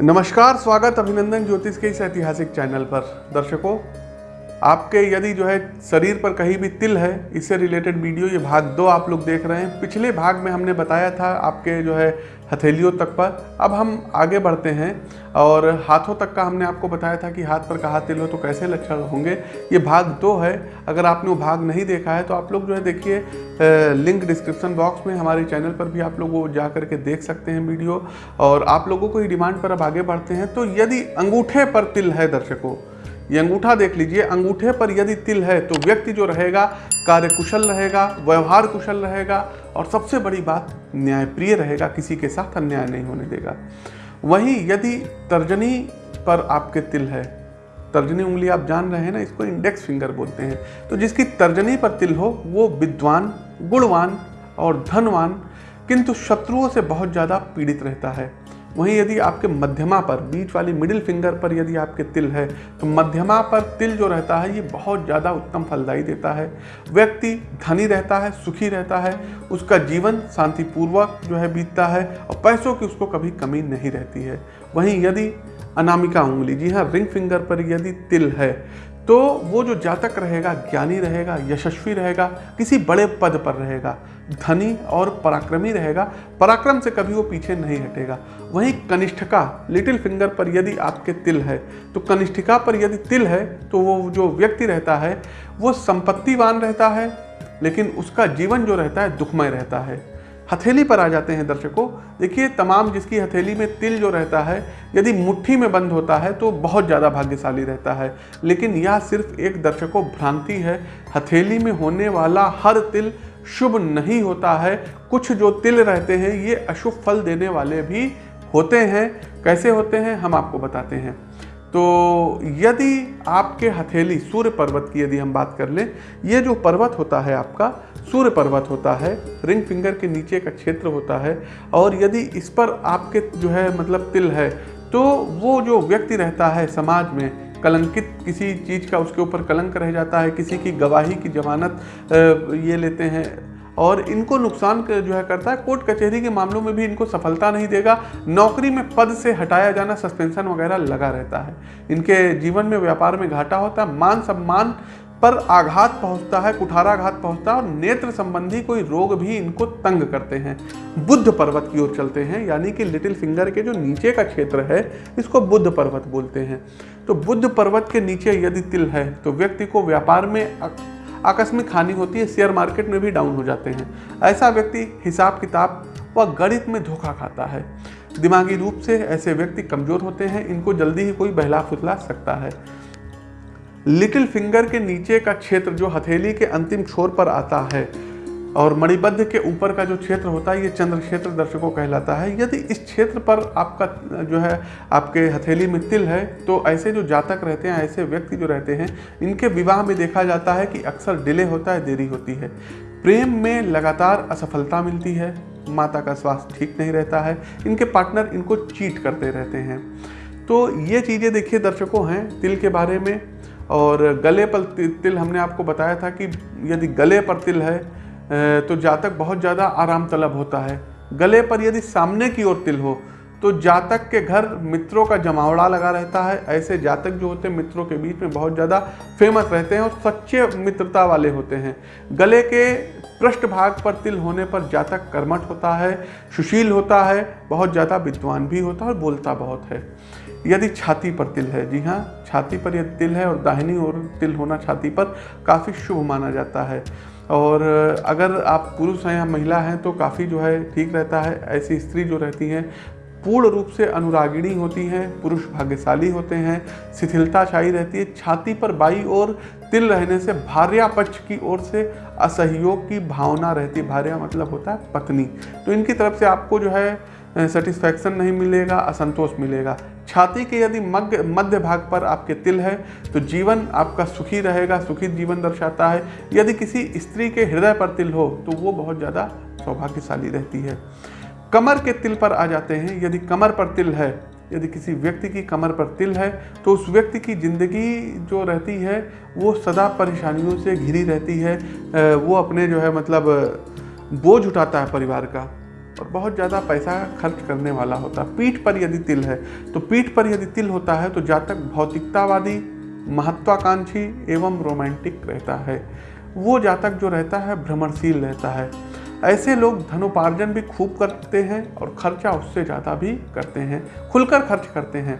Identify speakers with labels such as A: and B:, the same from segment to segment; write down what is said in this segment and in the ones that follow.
A: नमस्कार, स्वागत अभिनंदन ज्योतिष के इस ऐतिहासिक चैनल पर। दर्शकों, आपके यदि जो है शरीर पर कहीं भी तिल है, इससे रिलेटेड वीडियो, ये भाग दो आप लोग देख रहे हैं। पिछले भाग में हमने बताया था, आपके जो है हथेलियों तक पर। अब हम आगे बढ़ते हैं और हाथों तक का हमने आपको बताया था कि हाथ पर कहा तिल हो तो कैसे लक्षण होंगे। ये भाग दो है। अगर आपने वो भाग नहीं देखा है तो आप लोग जो है देखिए लिंक डिस्क्रिप्शन बॉक्स में हमारे चैनल पर भी आप लोग वो जा करके देख सकते हैं वीडियो। और आप लोगों को ही डिमांड पर अब आगे बढ़ते हैं। तो यदि अंगूठे पर तिल है दर्शकों ये अंगूठा देख लीजिए। अंगूठे पर यदि तिल है तो व्यक्ति जो रहेगा, कार्य कुशल रहेगा, व्यवहार कुशल रहेगा और सबसे बड़ी बात, न्यायप्रिय रहेगा, किसी के साथ अन्याय नहीं होने देगा। वहीं यदि तर्जनी पर आपके तिल है, तर्जनी उंगली आप जान रहे हैं ना, इसको इंडेक्स फिंगर बोलते हैं। तो जिसकी तर्जनी पर तिल हो, वो विद्वान, गुणवान और धनवान, किंतु शत्रुओं से बहुत ज़्यादा पीड़ित रहता है। वहीं यदि आपके मध्यमा पर, बीच वाली मिडिल फिंगर पर यदि आपके तिल है तो मध्यमा पर तिल जो रहता है, ये बहुत ज़्यादा उत्तम फलदायी देता है। व्यक्ति धनी रहता है, सुखी रहता है, उसका जीवन शांतिपूर्वक जो है बीतता है और पैसों की उसको कभी कमी नहीं रहती है। वहीं यदि अनामिका उंगली, जी हाँ रिंग फिंगर पर यदि तिल है तो वो जो जातक रहेगा, ज्ञानी रहेगा, यशस्वी रहेगा, किसी बड़े पद पर रहेगा, धनी और पराक्रमी रहेगा, पराक्रम से कभी वो पीछे नहीं हटेगा। वहीं कनिष्ठिका लिटिल फिंगर पर यदि आपके तिल है तो कनिष्ठिका पर यदि तिल है तो वो जो व्यक्ति रहता है, वो संपत्तिवान रहता है, लेकिन उसका जीवन जो रहता है, दुखमय रहता है। हथेली पर आ जाते हैं दर्शकों। देखिए, तमाम जिसकी हथेली में तिल जो रहता है, यदि मुट्ठी में बंद होता है तो बहुत ज़्यादा भाग्यशाली रहता है। लेकिन यह सिर्फ़ एक दर्शकों भ्रांति है। हथेली में होने वाला हर तिल शुभ नहीं होता है। कुछ जो तिल रहते हैं, ये अशुभ फल देने वाले भी होते हैं। कैसे होते हैं, हम आपको बताते हैं। तो यदि आपके हथेली सूर्य पर्वत की यदि हम बात कर लें, ये जो पर्वत होता है आपका, सूर्य पर्वत होता है, रिंग फिंगर के नीचे का क्षेत्र होता है, और यदि इस पर आपके जो है मतलब तिल है तो वो जो व्यक्ति रहता है समाज में, कलंकित किसी चीज़ का उसके ऊपर कलंक रह जाता है, किसी की गवाही की जमानत ये लेते हैं और इनको नुकसान जो है करता है। कोर्ट कचहरी के मामलों में भी इनको सफलता नहीं देगा। नौकरी में पद से हटाया जाना सस्पेंशन वगैरह लगा रहता है। इनके जीवन में व्यापार में घाटा होता है। मान सम्मान पर आघात पहुँचता है, कुठाराघात पहुँचता है और नेत्र संबंधी कोई रोग भी इनको तंग करते हैं। बुद्ध पर्वत की ओर चलते हैं, यानी कि लिटिल फिंगर के जो नीचे का क्षेत्र है, इसको बुद्ध पर्वत बोलते हैं। तो बुद्ध पर्वत के नीचे यदि तिल है तो व्यक्ति को व्यापार में आकस्मिक हानि होती है शेयर मार्केट में भी डाउन हो जाते हैं। ऐसा व्यक्ति हिसाब किताब व गणित में धोखा खाता है। दिमागी रूप से ऐसे व्यक्ति कमज़ोर होते हैं, इनको जल्दी ही कोई बहला फुसला सकता है। लिटिल फिंगर के नीचे का क्षेत्र जो हथेली के अंतिम छोर पर आता है और मणिबद्ध के ऊपर का जो क्षेत्र होता है, ये चंद्र क्षेत्र दर्शकों कहलाता है। यदि इस क्षेत्र पर आपका, जो है, आपके हथेली में तिल है तो ऐसे जो जातक रहते हैं, ऐसे व्यक्ति जो रहते हैं, इनके विवाह में देखा जाता है कि अक्सर डिले होता है, देरी होती है। प्रेम में लगातार असफलता मिलती है, माता का स्वास्थ्य ठीक नहीं रहता है, इनके पार्टनर इनको चीट करते रहते हैं। तो ये चीज़ें देखिए दर्शकों हैं, तिल के बारे में, और गले पर तिल हमने आपको बताया था कि यदि गले पर तिल है तो जातक बहुत ज़्यादा आराम तलब होता है। गले पर यदि सामने की ओर तिल हो तो जातक के घर मित्रों का जमावड़ा लगा रहता है। ऐसे जातक जो होते हैं, मित्रों के बीच में बहुत ज़्यादा फ़ेमस रहते हैं और सच्चे मित्रता वाले होते हैं। गले के पृष्ठ भाग पर तिल होने पर जातक कर्मठ होता है, सुशील होता है, बहुत ज़्यादा विद्वान भी होता है और बोलता बहुत है। यदि छाती पर तिल है, जी हाँ छाती पर यदि तिल है और दाहिनी ओर तिल होना छाती पर काफ़ी शुभ माना जाता है। और अगर आप पुरुष हैं या महिला हैं तो काफ़ी जो है ठीक रहता है। ऐसी स्त्री जो रहती हैं, पूर्ण रूप से अनुरागिणी होती हैं, पुरुष भाग्यशाली होते हैं शिथिलता छाई रहती है, छाती पर बाई और तिल रहने से भार्या पक्ष की ओर से असहयोग की भावना रहती है। भार्या मतलब होता है पत्नी। तो इनकी तरफ़ से आपको जो है सेटिस्फैक्शन नहीं मिलेगा, असंतोष मिलेगा। छाती के यदि मध्य मध्य भाग पर आपके तिल है तो जीवन आपका सुखी रहेगा, सुखी जीवन दर्शाता है। यदि किसी स्त्री के हृदय पर तिल हो तो वो बहुत ज़्यादा सौभाग्यशाली रहती है। कमर के तिल पर आ जाते हैं। यदि कमर पर तिल है, यदि किसी व्यक्ति की कमर पर तिल है तो उस व्यक्ति की ज़िंदगी जो रहती है, वो सदा परेशानियों से घिरी रहती है। वो अपने जो है मतलब बोझ उठाता है परिवार का। और बहुत ज़्यादा पैसा खर्च करने वाला होता। है पीठ पर यदि तिल है तो पीठ पर यदि तिल होता है तो जातक भौतिकतावादी, महत्वाकांक्षी एवं रोमांटिक रहता है। वो जातक जो रहता है, भ्रमणशील रहता है। ऐसे लोग धनोपार्जन भी खूब करते हैं और खर्चा उससे ज़्यादा भी करते हैं। खुलकर खर्च करते हैं।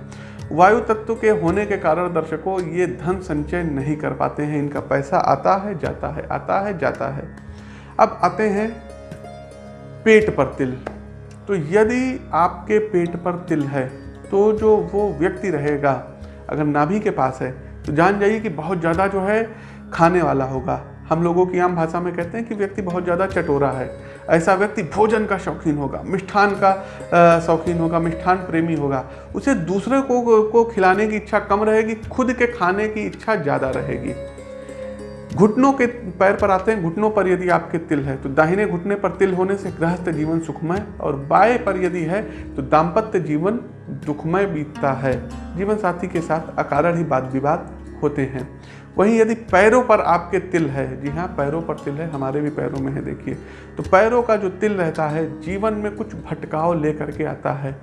A: वायु तत्व के होने के कारण दर्शकों ये धन संचय नहीं कर पाते हैं। इनका पैसा आता है, जाता है, आता है, जाता है। अब आते हैं पेट पर तिल। तो यदि आपके पेट पर तिल है तो जो वो व्यक्ति रहेगा, अगर नाभि के पास है तो जान जाइए कि बहुत ज़्यादा जो है खाने वाला होगा। हम लोगों की आम भाषा में कहते हैं कि व्यक्ति बहुत ज़्यादा चटोरा है। ऐसा व्यक्ति भोजन का शौकीन होगा, मिष्ठान का शौकीन होगा, मिष्ठान प्रेमी होगा। उसे दूसरे को को खिलाने की इच्छा कम रहेगी, खुद के खाने की इच्छा ज़्यादा रहेगी। घुटनों के पैर पर आते हैं, घुटनों पर यदि आपके तिल है तो दाहिने घुटने पर तिल होने से गृहस्थ जीवन सुखमय और बाएँ पर यदि है तो दाम्पत्य जीवन दुखमय बीतता है। जीवन साथी के साथ अकारण ही वाद विवाद होते हैं। वहीं यदि पैरों पर आपके तिल है, जी हाँ पैरों पर तिल है, हमारे भी पैरों में है, देखिए तो पैरों का जो तिल रहता है, जीवन में कुछ भटकाव लेकर के आता है।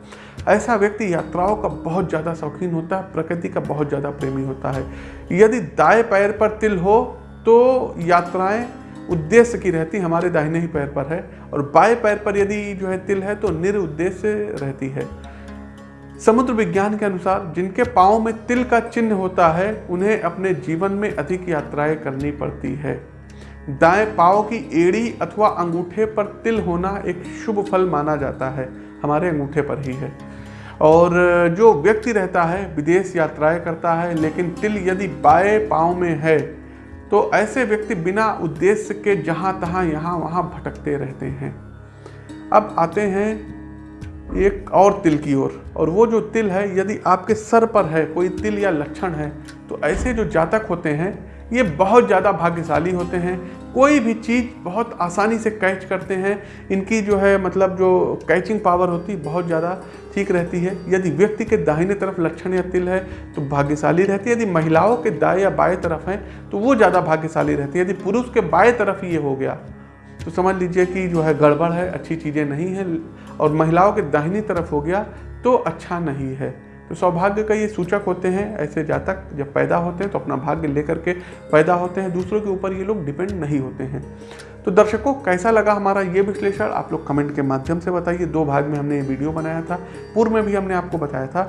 A: ऐसा व्यक्ति यात्राओं का बहुत ज़्यादा शौकीन होता है, प्रकृति का बहुत ज़्यादा प्रेमी होता है। यदि दाएँ पैर पर तिल हो तो यात्राएँ उद्देश्य की रहती, हमारे दाहिने ही पैर पर है। और बाएँ पैर पर यदि जो है तिल है तो निरुद्देश्य रहती है। समुद्र विज्ञान के अनुसार जिनके पाँव में तिल का चिन्ह होता है, उन्हें अपने जीवन में अधिक यात्राएँ करनी पड़ती है। दाएँ पाँव की एड़ी अथवा अंगूठे पर तिल होना एक शुभ फल माना जाता है, हमारे अंगूठे पर ही है। और जो व्यक्ति रहता है, विदेश यात्राएँ करता है, लेकिन तिल यदि बाएँ पाँव में है तो ऐसे व्यक्ति बिना उद्देश्य के जहाँ तहाँ यहाँ वहाँ भटकते रहते हैं। अब आते हैं एक और तिल की ओर और, और वो जो तिल है यदि आपके सर पर है कोई तिल या लक्षण है तो ऐसे जो जातक होते हैं ये बहुत ज़्यादा भाग्यशाली होते हैं। कोई भी चीज़ बहुत आसानी से कैच करते हैं। इनकी जो है मतलब जो कैचिंग पावर होती है बहुत ज़्यादा ठीक रहती है। यदि व्यक्ति के दाहिने तरफ़ लक्षण या तिल है तो भाग्यशाली रहती है। यदि महिलाओं के दाएँ या बाएँ तरफ़ हैं तो वो ज़्यादा भाग्यशाली रहती है। यदि पुरुष के बाएँ तरफ़ ये हो गया तो समझ लीजिए कि जो है गड़बड़ है, अच्छी चीज़ें नहीं हैं, और महिलाओं के दाहिनी तरफ़ हो गया तो अच्छा नहीं है। तो सौभाग्य का ये सूचक होते हैं, ऐसे जातक जब पैदा होते हैं तो अपना भाग्य लेकर के पैदा होते हैं। दूसरों के ऊपर ये लोग डिपेंड नहीं होते हैं। तो दर्शकों, कैसा लगा हमारा ये विश्लेषण? आप लोग कमेंट के माध्यम से बताइए। दो भाग में हमने ये वीडियो बनाया था। पूर्व में भी हमने आपको बताया था।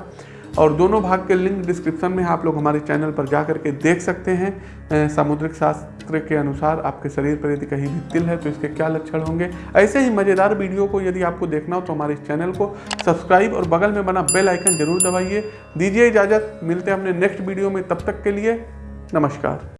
A: और दोनों भाग के लिंक डिस्क्रिप्शन में आप लोग हमारे चैनल पर जा करके देख सकते हैं। सामुद्रिक शास्त्र के अनुसार आपके शरीर पर यदि कहीं भी तिल है तो इसके क्या लक्षण होंगे? ऐसे ही मज़ेदार वीडियो को यदि आपको देखना हो तो हमारे चैनल को सब्सक्राइब और बगल में बना बेल आइकन ज़रूर दबाइए। दीजिए इजाज़त, मिलते हैं अपने नेक्स्ट वीडियो में, तब तक के लिए नमस्कार।